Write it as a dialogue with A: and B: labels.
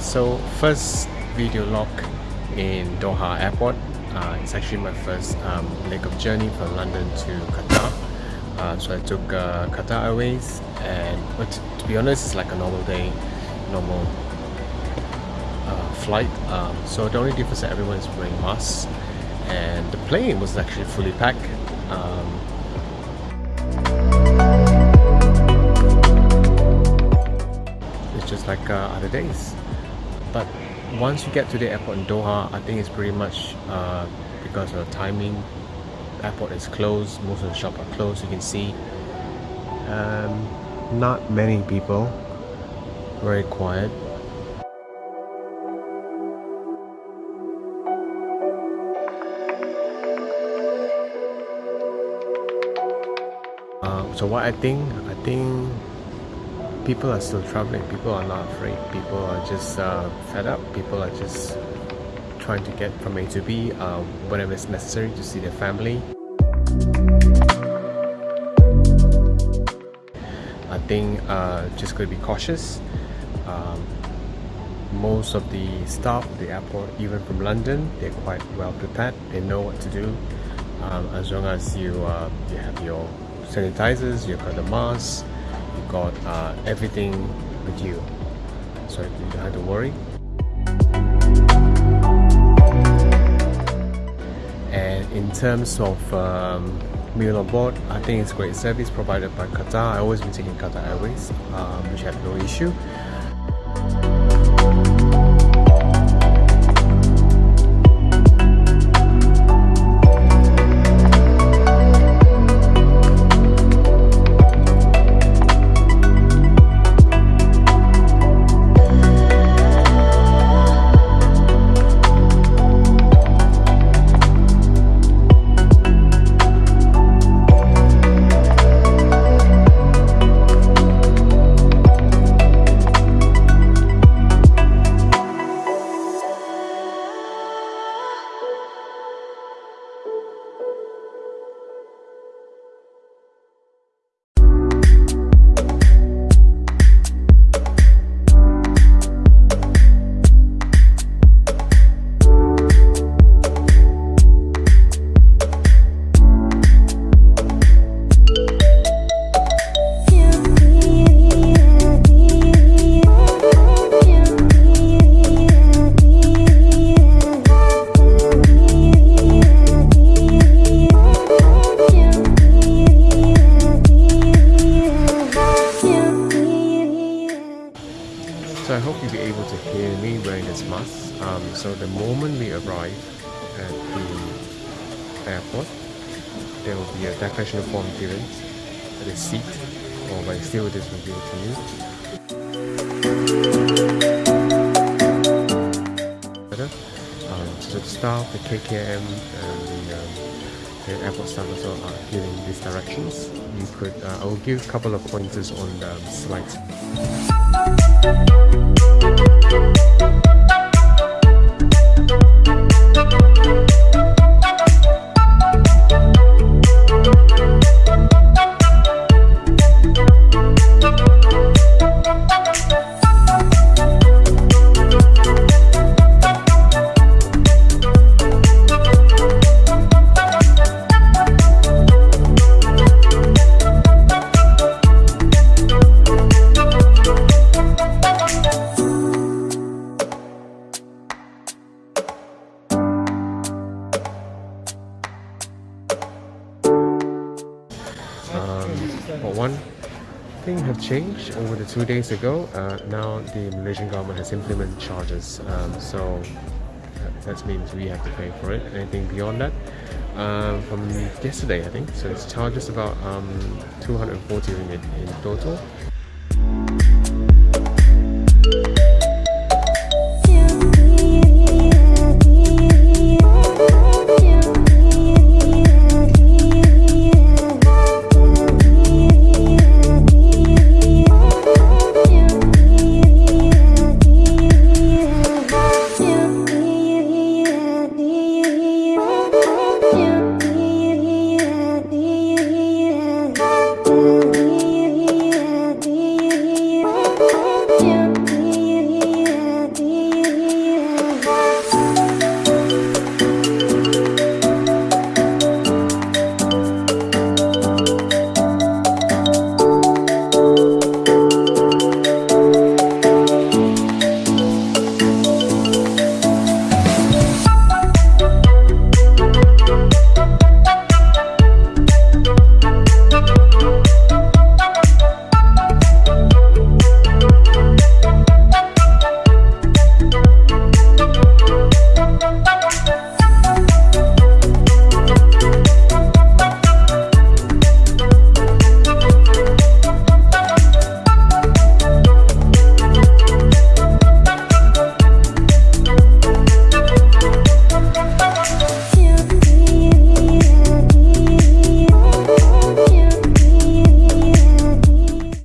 A: so first video log in Doha airport. Uh, it's actually my first um, leg of journey from London to Qatar. Uh, so I took uh, Qatar Airways and but to be honest it's like a normal day normal uh, flight. Um, so the only difference that everyone is wearing masks and the plane was actually fully packed. Um, it's just like uh, other days but once you get to the airport in Doha I think it's pretty much uh, because of the timing the airport is closed most of the shops are closed you can see. Um, not many people very quiet. Uh, so what I think I think people are still traveling. People are not afraid. People are just uh, fed up. People are just trying to get from A to B uh, whenever it's necessary to see their family. I think uh, just going to be cautious. Um, most of the staff at the airport even from London they're quite well prepared. They know what to do. Um, as long as you uh, you have your sanitizers you've got the masks got uh, everything with you. So you don't have to worry. And in terms of um, meal on board I think it's great service provided by Qatar. I always been taking Qatar Airways um, which have no issue at the airport, there will be a declaration form given at the seat, or by still this will it to you. Um, so the staff, the KKM, and the, um, the airport staff also are giving these directions. You could, uh, I will give a couple of pointers on the slides. But one thing have changed over the two days ago. Uh, now the Malaysian government has implemented charges. Um, so that means we have to pay for it. Anything beyond that, uh, from yesterday I think. So it's charges about um, 240 ringgit in total.